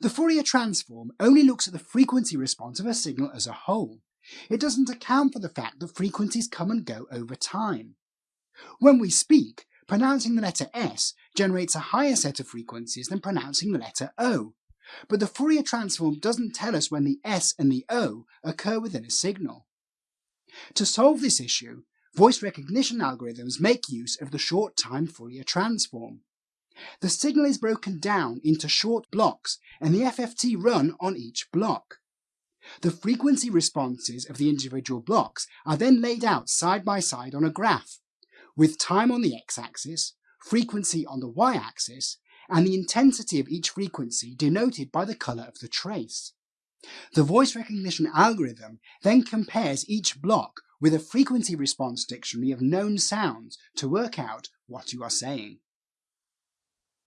The Fourier transform only looks at the frequency response of a signal as a whole. It doesn't account for the fact that frequencies come and go over time. When we speak, pronouncing the letter S generates a higher set of frequencies than pronouncing the letter O, but the Fourier transform doesn't tell us when the S and the O occur within a signal. To solve this issue, voice recognition algorithms make use of the short-time Fourier transform. The signal is broken down into short blocks and the FFT run on each block. The frequency responses of the individual blocks are then laid out side by side on a graph, with time on the x-axis, frequency on the y-axis, and the intensity of each frequency denoted by the colour of the trace. The voice recognition algorithm then compares each block with a frequency response dictionary of known sounds to work out what you are saying.